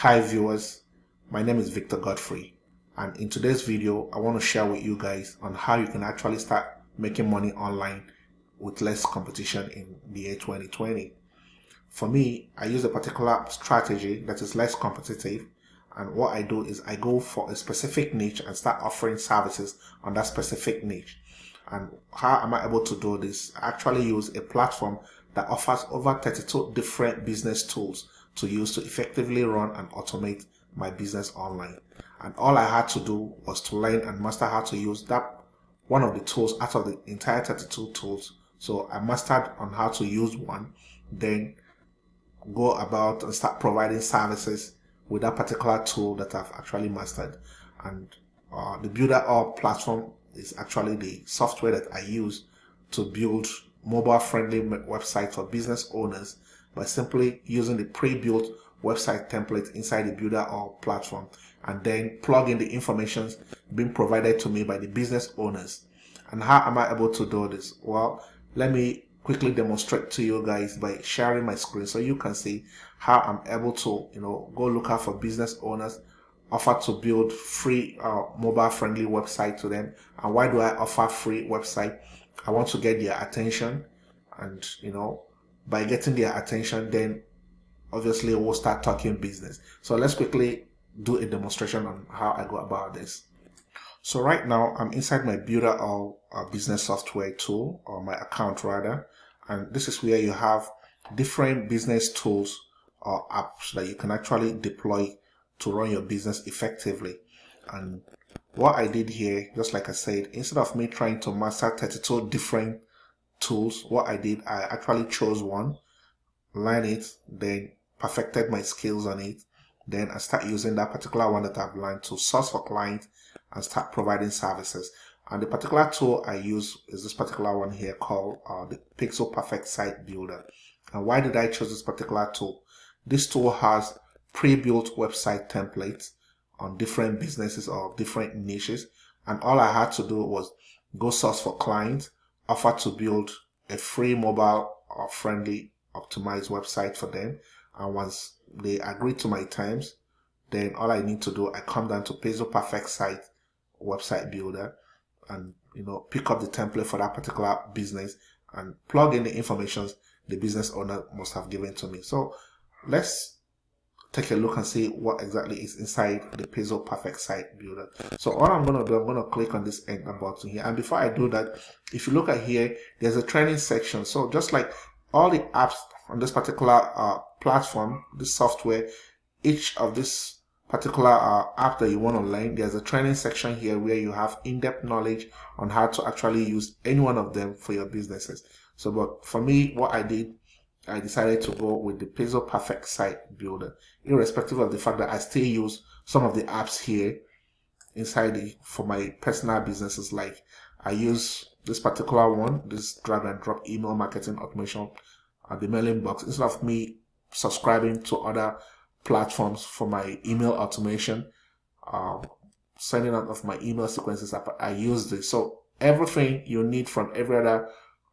Hi viewers, my name is Victor Godfrey and in today's video I want to share with you guys on how you can actually start making money online with less competition in the year 2020. For me, I use a particular strategy that is less competitive and what I do is I go for a specific niche and start offering services on that specific niche. And how am I able to do this? I actually use a platform that offers over 32 different business tools to use to effectively run and automate my business online. And all I had to do was to learn and master how to use that one of the tools out of the entire 32 tools. So I mastered on how to use one, then go about and start providing services with that particular tool that I've actually mastered. And uh, the Builderall platform is actually the software that I use to build mobile friendly websites for business owners by simply using the pre-built website template inside the Builderall platform and then plug in the information being provided to me by the business owners. And how am I able to do this? Well, let me quickly demonstrate to you guys by sharing my screen so you can see how I'm able to, you know, go look out for business owners, offer to build free uh, mobile friendly website to them. And why do I offer free website? I want to get their attention and, you know, by getting their attention, then obviously we'll start talking business. So let's quickly do a demonstration on how I go about this. So right now I'm inside my Builderall uh, business software tool or my account rather. And this is where you have different business tools or apps that you can actually deploy to run your business effectively. And what I did here, just like I said, instead of me trying to master 32 different tools, what I did, I actually chose one, learn it, then perfected my skills on it. Then I start using that particular one that I've learned to source for clients and start providing services. And the particular tool I use is this particular one here called uh, the Pixel Perfect Site Builder. And why did I choose this particular tool? This tool has pre-built website templates on different businesses or different niches. And all I had to do was go source for clients, offer to build a free mobile or friendly optimized website for them. And once they agree to my terms, then all I need to do, I come down to Pixel Perfect Site website builder and you know pick up the template for that particular business and plug in the information the business owner must have given to me. So let's take a look and see what exactly is inside the Pixel Perfect Site Builder. So all I'm going to do, I'm going to click on this enter button here. And before I do that, if you look at here, there's a training section. So just like all the apps on this particular uh, platform, this software, each of this particular uh, app that you want to learn, there's a training section here where you have in-depth knowledge on how to actually use any one of them for your businesses. So, but for me, what I did I decided to go with the Pixel Perfect Site Builder, irrespective of the fact that I still use some of the apps here inside the, for my personal businesses. Like I use this particular one, this drag and drop email marketing automation at the mailing box. Instead of me subscribing to other platforms for my email automation, uh, sending out of my email sequences, I use this. So everything you need from every other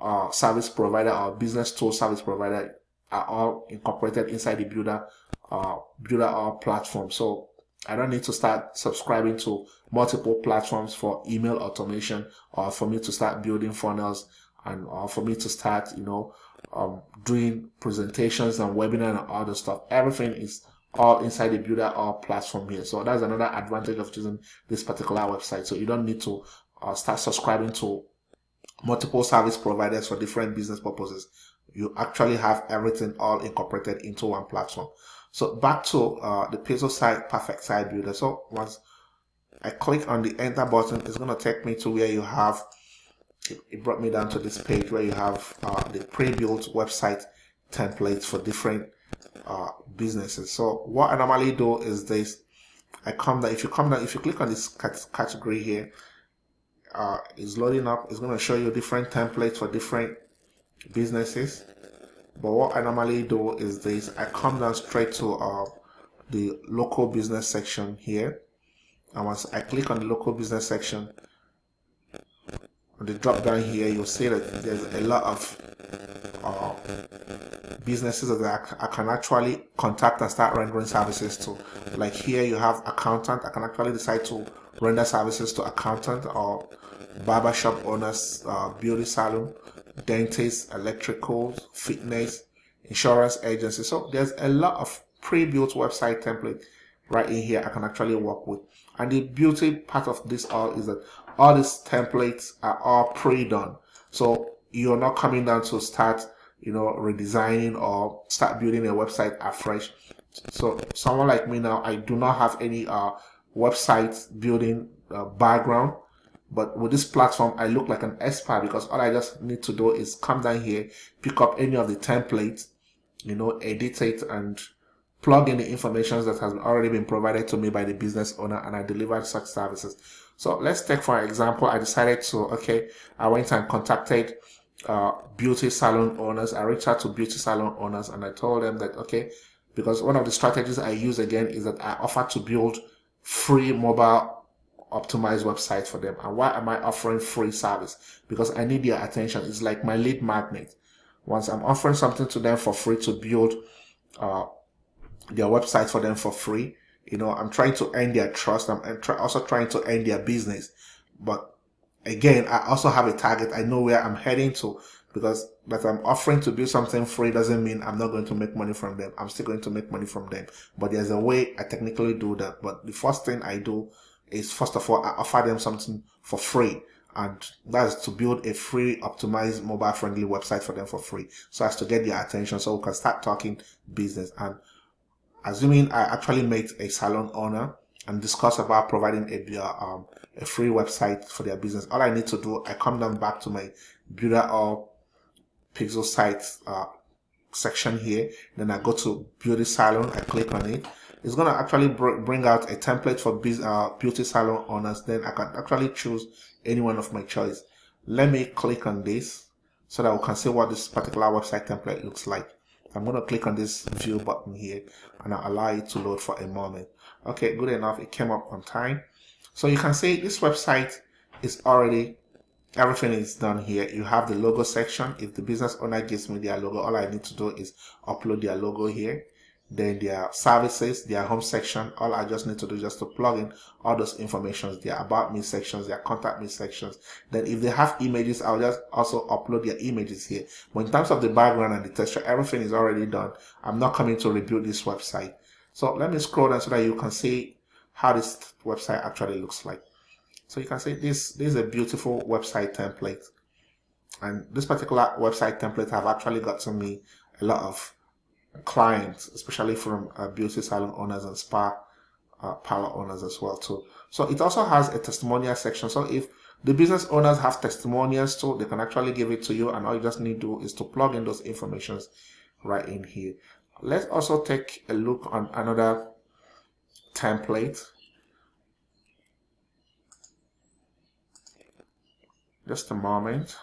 uh, service provider or business tool service provider are all incorporated inside the builder uh, Builderall platform. So I don't need to start subscribing to multiple platforms for email automation or for me to start building funnels and or for me to start, you know, um, doing presentations and webinar and all the stuff. Everything is all inside the Builderall platform here. So that's another advantage of choosing this particular website. So you don't need to uh, start subscribing to multiple service providers for different business purposes. You actually have everything all incorporated into one platform. So back to uh, the Pixel Site Perfect Site Builder. So once I click on the enter button, it's going to take me to where you have, it, it brought me down to this page where you have uh, the pre-built website templates for different uh, businesses. So what I normally do is this, I come down, if you come down, if you click on this category here, uh, is loading up it's going to show you different templates for different businesses but what I normally do is this I come down straight to uh, the local business section here and once I click on the local business section on the drop down here you'll see that there's a lot of uh, businesses that I, can actually contact and start rendering services to. Like here you have accountant. I can actually decide to render services to accountant or barbershop owners, uh, beauty salon, dentists, electrical, fitness, insurance agency. So there's a lot of pre-built website template right in here I can actually work with. And the beauty part of this all is that all these templates are all pre-done. So you're not coming down to start, you know, redesigning or start building a website afresh. So someone like me now, I do not have any uh, website building uh, background. But with this platform, I look like an expert because all I just need to do is come down here, pick up any of the templates, you know, edit it and plug in the information that has already been provided to me by the business owner and I delivered such services. So let's take for example, I decided to, okay, I went and contacted uh, beauty salon owners. I reached out to beauty salon owners and I told them that, okay, because one of the strategies I use again is that I offer to build free mobile optimized website for them. And why am I offering free service? Because I need their attention. It's like my lead magnet. Once I'm offering something to them for free to build uh, their website for them for free. You know, I'm trying to earn their trust. I'm also trying to earn their business. But again, I also have a target. I know where I'm heading to because that I'm offering to do something free doesn't mean I'm not going to make money from them. I'm still going to make money from them. But there's a way I technically do that. But the first thing I do is first of all, I offer them something for free. And that's to build a free optimized mobile friendly website for them for free. So as to get their attention so we can start talking business. And assuming I actually met a salon owner and discuss about providing a, um, a free website for their business, all I need to do, I come down back to my Builderall Pixel site uh, section here. Then I go to beauty salon, I click on it. It's going to actually br bring out a template for uh, beauty salon owners. Then I can actually choose any one of my choice. Let me click on this so that we can see what this particular website template looks like. I'm going to click on this view button here and I'll allow it to load for a moment. Okay, good enough. It came up on time. So you can see this website is already, everything is done here. You have the logo section. If the business owner gives me their logo, all I need to do is upload their logo here then their services, their home section. All I just need to do is just to plug in all those informations, their about me sections, their contact me sections. Then if they have images, I'll just also upload their images here. But in terms of the background and the texture, everything is already done. I'm not coming to rebuild this website. So let me scroll down so that you can see how this website actually looks like. So you can see this, this is a beautiful website template. And this particular website template have actually got to me a lot of clients, especially from uh, beauty salon owners and spa uh, parlor owners as well too. So it also has a testimonial section. So if the business owners have testimonials too, they can actually give it to you and all you just need to do is to plug in those informations right in here. Let's also take a look on another template. Just a moment.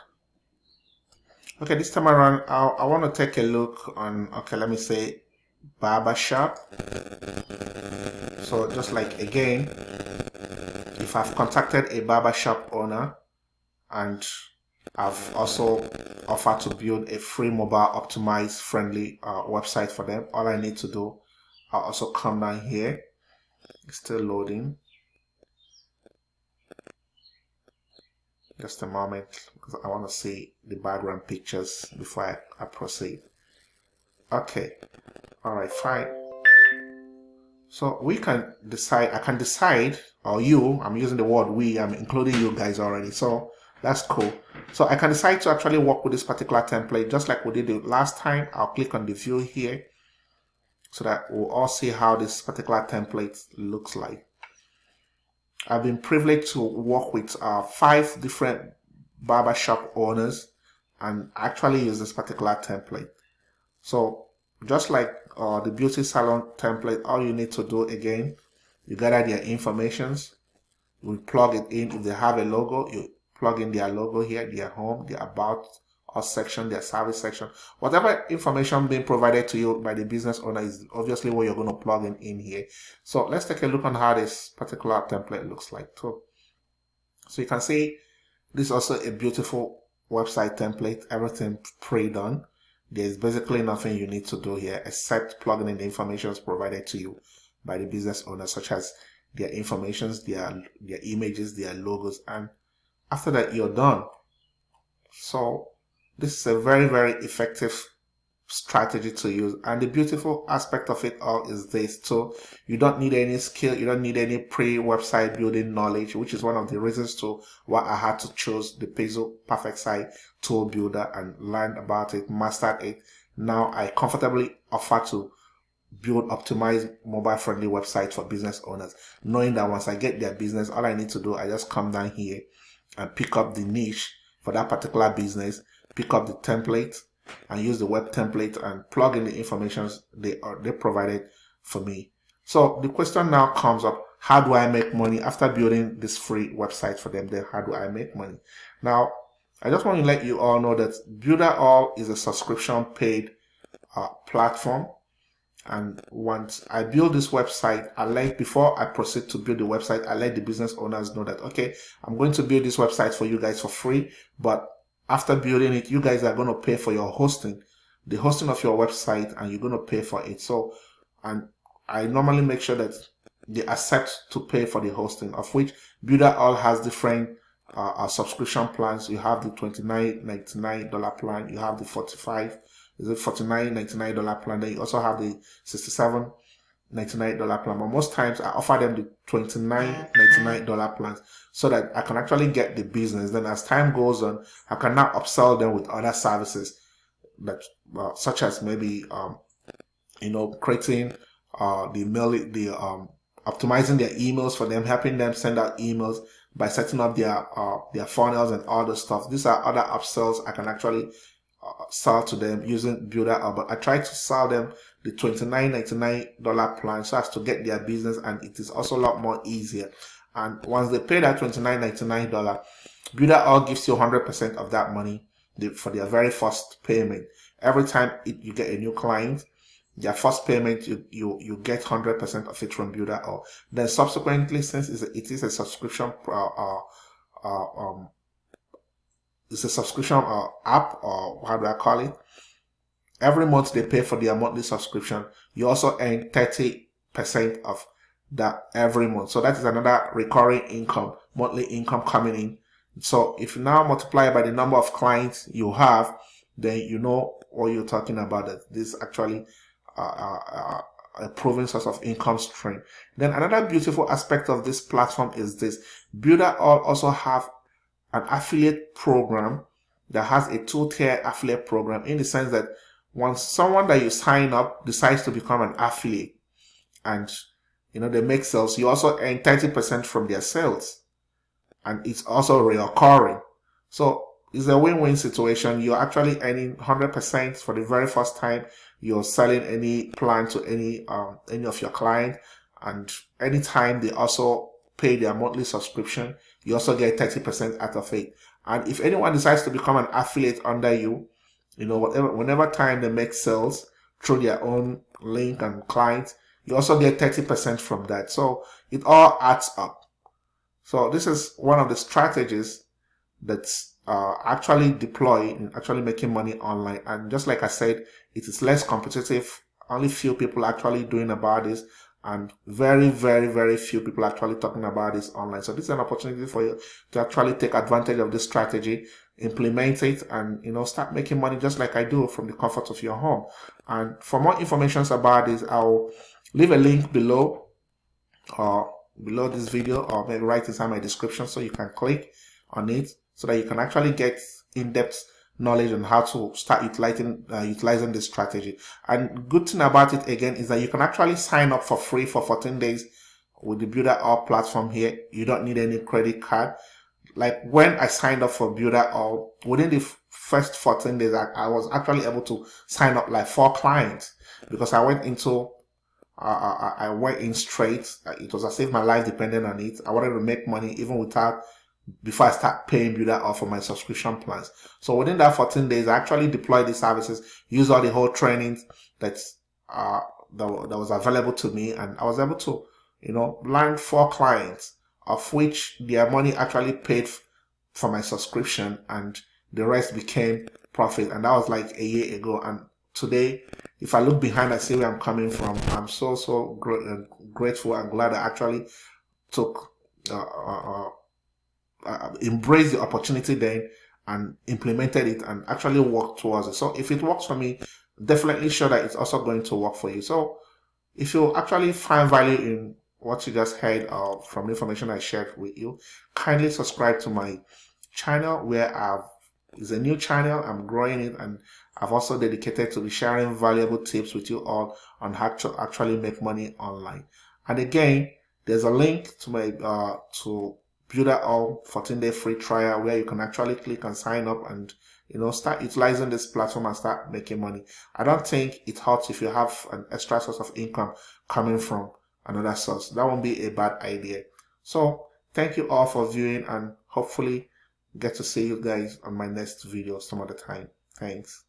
Okay, this time around, I, I want to take a look on, okay, let me say barbershop. So just like again, if I've contacted a barbershop owner and I've also offered to build a free mobile optimized friendly uh, website for them, all I need to do, I'll also come down here. It's still loading. Just a moment because I want to see the background pictures before I, I proceed. Okay, all right, fine. So we can decide, I can decide, or you, I'm using the word we, I'm including you guys already. So that's cool. So I can decide to actually work with this particular template just like we did the last time. I'll click on the view here so that we'll all see how this particular template looks like. I've been privileged to work with uh, five different barbershop owners and actually use this particular template. So just like uh, the beauty salon template, all you need to do again, you gather their informations, you plug it in. If they have a logo, you plug in their logo here, their home, their about us section, their service section. Whatever information being provided to you by the business owner is obviously what you're going to plug in in here. So let's take a look on how this particular template looks like too. So you can see this is also a beautiful website template, everything pre-done. there's basically nothing you need to do here except plugging in the information provided to you by the business owner such as their informations their their images their logos and after that you're done so this is a very very effective strategy to use. And the beautiful aspect of it all is this. So you don't need any skill you don't need any pre-website building knowledge which is one of the reasons to why i had to choose the Pixel perfect site tool builder and learn about it mastered it. Now i comfortably offer to build optimized mobile friendly websites for business owners. Knowing that once i get their business all i need to do i just come down here and pick up the niche for that particular business pick up the template and use the web template and plug in the information they are they provided for me. So the question now comes up, how do I make money after building this free website for them? Then how do I make money? Now, I just want to let you all know that Builderall is a subscription paid uh, platform. And once I build this website, I let, before I proceed to build the website, I let the business owners know that, okay, I'm going to build this website for you guys for free, but after building it, you guys are going to pay for your hosting, the hosting of your website, and you're going to pay for it. So, and I normally make sure that they accept to pay for the hosting, of which Builderall has different uh, uh, subscription plans. You have the $29.99 plan, you have the 45 is it $49.99 plan, then you also have the 67 $99 plan. But most times I offer them the $29.99 plans so that I can actually get the business. Then as time goes on, I can now upsell them with other services that uh, such as maybe um, you know creating uh, the mail the um, optimizing their emails for them, helping them send out emails by setting up their uh, their funnels and all the stuff. These are other upsells I can actually sell to them using builder but I try to sell them the $29.99 plan so as to get their business and it is also a lot more easier. And once they pay that $29.99, Builderall gives you 100% of that money for their very first payment. Every time it, you get a new client, their first payment, you, you, you get 100% of it from Builderall. Then subsequently, since it is a subscription uh, uh, uh, um, it's a subscription uh, app or how do I call it? Every month they pay for their monthly subscription. You also earn 30% of that every month. So that is another recurring income, monthly income coming in. So if you now multiply by the number of clients you have, then you know what you're talking about. That this actually uh, uh, a proven source of income stream. Then another beautiful aspect of this platform is this. Builderall also have an affiliate program that has a two-tier affiliate program in the sense that once someone that you sign up decides to become an affiliate and you know they make sales, you also earn 30% from their sales. And it's also reoccurring. So it's a win-win situation. You're actually earning 100% for the very first time you're selling any plan to any um, any of your client, and anytime they also pay their monthly subscription you also get 30% out of it. And if anyone decides to become an affiliate under you, you know, whatever, whenever time they make sales through their own link and clients, you also get 30% from that. So it all adds up. So this is one of the strategies that's uh, actually deployed in actually making money online. And just like I said, it is less competitive. Only few people actually doing about this and very very very few people actually talking about this online. So this is an opportunity for you to actually take advantage of this strategy implement it and you know start making money just like i do from the comfort of your home. And for more information about this i'll leave a link below or below this video or maybe right inside my description so you can click on it so that you can actually get in-depth knowledge on how to start utilizing uh, utilizing this strategy. And good thing about it again is that you can actually sign up for free for 14 days with the Builderall platform here. You don't need any credit card. Like when I signed up for Builderall, within the first 14 days, I, I, was actually able to sign up like four clients because I went into uh, I, I went in straight. It was as if my life depended on it. I wanted to make money even without before I start paying Builderall for my subscription plans. So within that 14 days, I actually deployed these services, used all the whole trainings that's, uh, that, that was available to me. And I was able to, you know, land four clients of which their money actually paid for my subscription and the rest became profit and that was like a year ago and today if i look behind i see where i'm coming from i'm so so gr uh, grateful and glad i actually took uh, uh, uh, embraced the opportunity then and implemented it and actually worked towards it. So if it works for me definitely sure that it's also going to work for you. So if you actually find value in what you just heard uh, from the information I shared with you, kindly subscribe to my channel where I've it's a new channel i'm growing it and i've also dedicated to be sharing valuable tips with you all on how to actually make money online. And again there's a link to my uh to Builderall 14 day free trial where you can actually click and sign up and you know start utilizing this platform and start making money i don't think it hurts if you have an extra source of income coming from another source. That won't be a bad idea. So thank you all for viewing and hopefully get to see you guys on my next video some other time. Thanks.